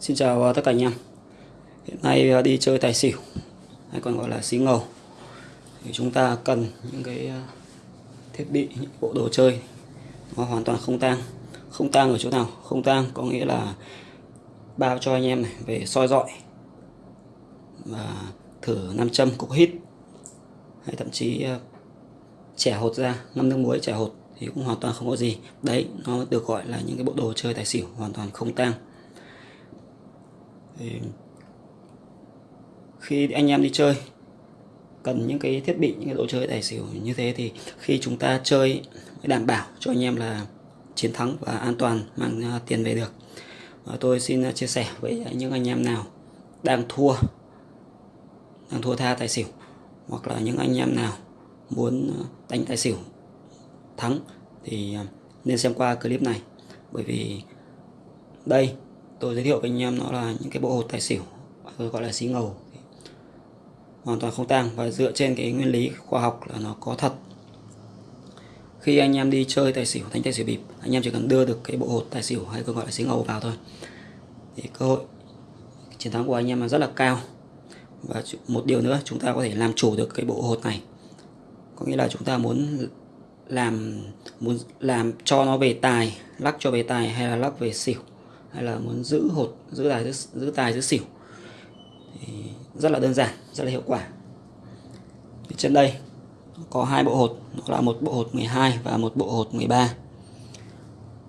Xin chào ờ, tất cả anh em. Hiện nay ờ, đi chơi tài xỉu hay còn gọi là xí ngầu. Thì chúng ta cần những cái ờ, thiết bị, những bộ đồ chơi nó hoàn toàn không tang. Không tang ở chỗ nào? Không tang có nghĩa là bao cho anh em này về soi dọi và thử nam châm cục hít hay thậm chí trẻ hột ra ngâm nước muối trẻ hột thì cũng hoàn toàn không có gì. Đấy nó được gọi là những cái bộ đồ chơi tài xỉu hoàn toàn không tang thì khi anh em đi chơi, cần những cái thiết bị, những cái đồ chơi tài xỉu như thế thì khi chúng ta chơi mới đảm bảo cho anh em là chiến thắng và an toàn, mang à, tiền về được. Và tôi xin à, chia sẻ với những anh em nào đang thua đang thua tha tài xỉu, hoặc là những anh em nào muốn à, đánh tài xỉu thắng thì nên xem qua clip này. Bởi vì đây tôi giới thiệu với anh em nó là những cái bộ hột tài xỉu tôi gọi là xí ngầu. Hoàn toàn không tang và dựa trên cái nguyên lý khoa học là nó có thật. Khi anh em đi chơi tài xỉu, đánh tài xỉu bịp, anh em chỉ cần đưa được cái bộ hột tài xỉu hay còn gọi là xí ngầu vào thôi. Thì cơ hội chiến thắng của anh em là rất là cao. Và một điều nữa, chúng ta có thể làm chủ được cái bộ hột này. Có nghĩa là chúng ta muốn làm muốn làm cho nó về tài, lắc cho về tài hay là lắc về xỉu hay là muốn giữ hột giữ tài giữ, giữ tài giữ xỉu thì rất là đơn giản rất là hiệu quả. Thì trên đây có hai bộ hột nó là một bộ hột 12 và một bộ hột 13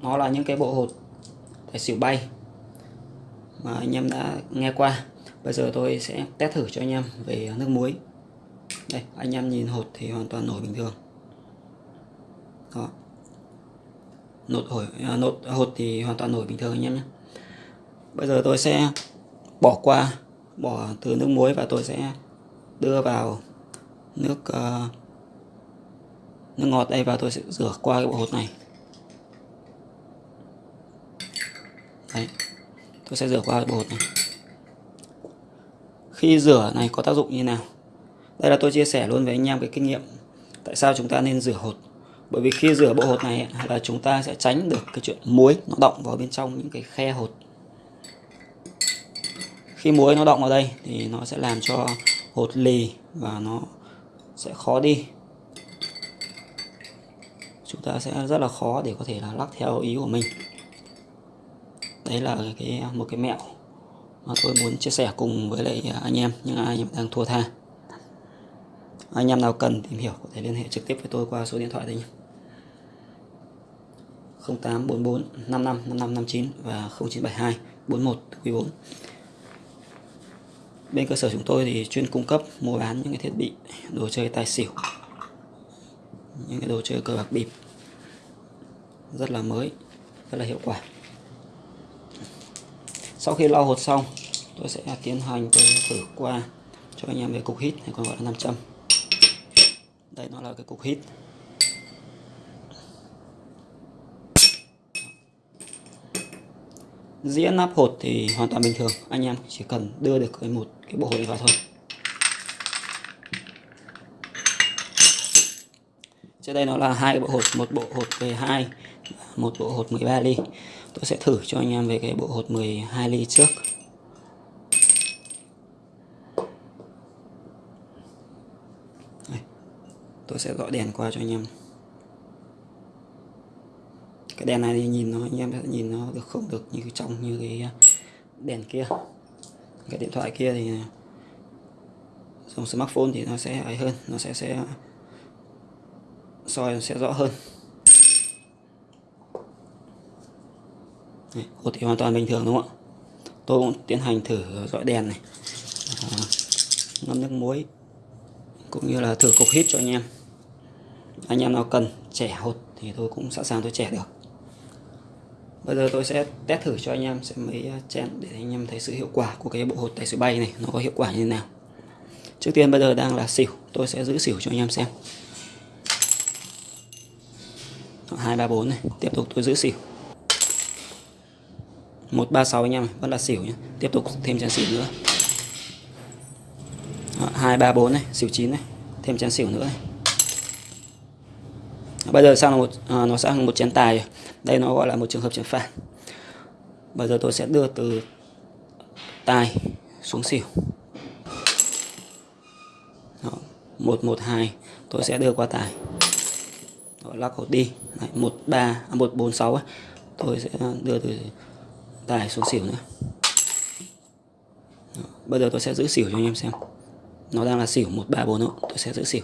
nó là những cái bộ hột tài xỉu bay mà anh em đã nghe qua. Bây giờ tôi sẽ test thử cho anh em về nước muối. Đây anh em nhìn hột thì hoàn toàn nổi bình thường. Đó nốt hồi à, nốt hột thì hoàn toàn nổi bình thường anh em nhé. Bây giờ tôi sẽ bỏ qua bỏ từ nước muối và tôi sẽ đưa vào nước uh, nước ngọt đây và tôi sẽ rửa qua cái bộ hột này. Đấy tôi sẽ rửa qua cái bộ hột này. Khi rửa này có tác dụng như nào? Đây là tôi chia sẻ luôn với anh em cái kinh nghiệm tại sao chúng ta nên rửa hột bởi vì khi rửa bộ hột này là chúng ta sẽ tránh được cái chuyện muối nó động vào bên trong những cái khe hột. Khi muối nó động vào đây thì nó sẽ làm cho hột lì và nó sẽ khó đi. Chúng ta sẽ rất là khó để có thể là lắc theo ý của mình. Đấy là cái, một cái mẹo mà tôi muốn chia sẻ cùng với lại anh em, những ai đang thua tha. Anh em nào cần tìm hiểu có thể liên hệ trực tiếp với tôi qua số điện thoại đây nhé. 0844 55 55 59 và 0972 41 quý 4 bên cơ sở chúng tôi thì chuyên cung cấp, mua bán những cái thiết bị, đồ chơi tài xỉu, những cái đồ chơi cờ bạc bịp. Rất là mới, rất là hiệu quả. Sau khi lau hột xong, tôi sẽ tiến hành tôi thử qua cho anh em về cục hít, hay còn gọi là nam châm. Đây nó là cái cục hít. Dĩa nắp hột thì hoàn toàn bình thường. Anh em chỉ cần đưa được cái một cái bộ hột vào thôi. Trên đây nó là hai bộ hột, một bộ hột về hai một bộ hột 13 ly. Tôi sẽ thử cho anh em về cái bộ hột 12 ly trước. Tôi sẽ dọi đèn qua cho anh em cái đèn này thì nhìn nó anh em sẽ nhìn nó được không được như trong như cái à, đèn kia. Cái điện thoại kia thì à, dùng smartphone thì nó sẽ ấy hơn nó sẽ sẽ à, soi sẽ rõ hơn. Hột thì hoàn toàn bình thường đúng không ạ? Tôi cũng tiến hành thử dọi đèn này. À, ngâm nước muối cũng như là thử cục hít cho anh em. Anh em nào cần trẻ hột thì tôi cũng sẵn sàng tôi trẻ được bây giờ tôi sẽ test thử cho anh em sẽ mấy à, chén để anh em thấy sự hiệu quả của cái bộ hột tài xỉu bay này nó có hiệu quả như thế nào. Trước tiên bây giờ đang là xỉu, tôi sẽ giữ xỉu cho anh em xem. Hai, ba, bốn này, tiếp tục tôi giữ xỉu. Một, ba, sáu anh em vẫn là xỉu nhé tiếp tục thêm chén xỉu nữa. Hai, ba, bốn này, xỉu chín này, thêm chén xỉu nữa này bây giờ sang là một à, nó sang một chén tài. Đây nó gọi là một trường hợp chén phản bây giờ tôi sẽ đưa từ tài xuống xỉu. Đó, 112 tôi sẽ đưa qua tài. Đó, lắc hột đi. Đấy, 13 à, 146 ấy. tôi sẽ đưa từ tài xuống xỉu nữa. Đó, bây giờ tôi sẽ giữ xỉu cho anh em xem. Nó đang là xỉu 134 tôi sẽ giữ xỉu.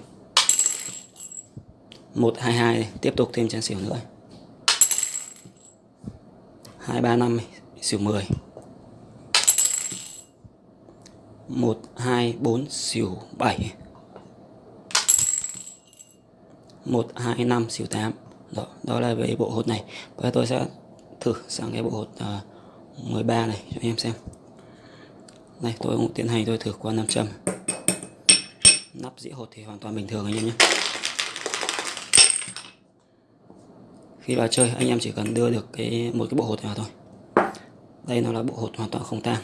122 tiếp tục thêm chén xỉu nữa. 235 xỉu 10 124 xỉu 7 125 xỉu 8 đó, đó là về bộ hột này. Bây giờ tôi sẽ thử sang cái bộ hột ờ, uh, 13 này cho anh em xem. Đây tôi cũng tiến hành tôi thử qua nam châm. Nắp dĩa hột thì hoàn toàn bình thường anh em nhé. Khi vào chơi, anh em chỉ cần đưa được cái, một cái bộ hột vào thôi. Đây nó là bộ hột hoàn toàn không tan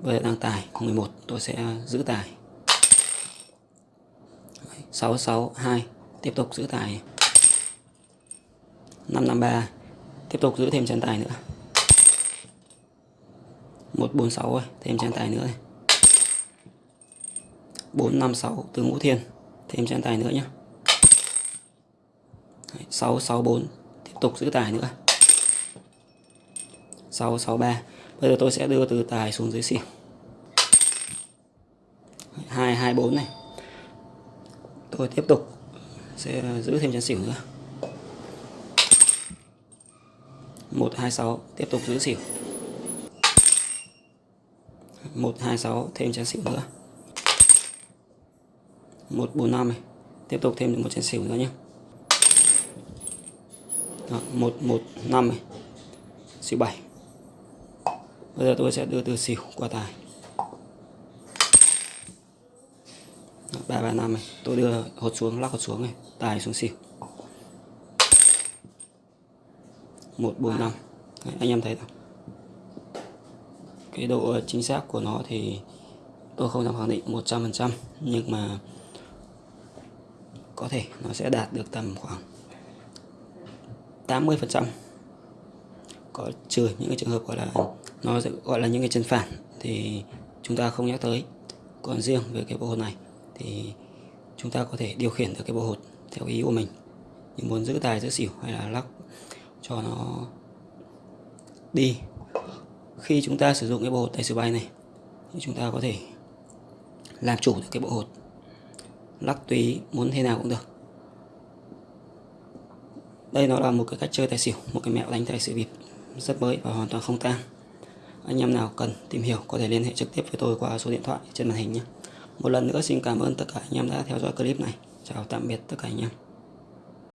bây giờ đang tài 11 tôi sẽ giữ tài. 662 tiếp tục giữ tài. 553 tiếp tục giữ thêm chân tài nữa. 146 rồi thêm chân tài nữa. Này 456 từ ngũ thiên, thêm chân tài nữa nhé 664 tiếp tục giữ tài nữa. 663 bây giờ tôi sẽ đưa từ tài xuống dưới xỉu. 224 này. Tôi tiếp tục sẽ giữ thêm chén xỉu nữa. 126 tiếp tục giữ xỉu. 126 thêm chén xỉu nữa. 145 này. Tiếp tục thêm được một chén xỉu nữa nhé. Đó, 115 này. Xỉu 7 bây giờ tôi sẽ đưa từ xỉu qua tài. Đó, 335 này. Tôi đưa hột xuống lắc hột xuống này. Tài xuống xỉu 145. Đấy, anh em thấy không cái độ chính xác của nó thì tôi không dám khẳng định 100% nhưng mà có thể nó sẽ đạt được tầm khoảng 80% có trừ những cái trường hợp gọi là nó sẽ gọi là những cái chân phản thì chúng ta không nhắc tới. Còn riêng về cái bộ hột này thì chúng ta có thể điều khiển được cái bộ hột theo ý của mình. Như muốn giữ tài, giữ xỉu hay là lắc cho nó đi. Khi chúng ta sử dụng cái bộ hột tài xỉu bay này thì chúng ta có thể làm chủ được cái bộ hột. Lắc tùy muốn thế nào cũng được đây nó là một cái cách chơi tài xỉu, một cái mẹo đánh tài xỉu bịp, rất mới và hoàn toàn không tan. Anh em nào cần tìm hiểu có thể liên hệ trực tiếp với tôi qua số điện thoại trên màn hình nhé. Một lần nữa xin cảm ơn tất cả anh em đã theo dõi clip này. Chào tạm biệt tất cả anh em.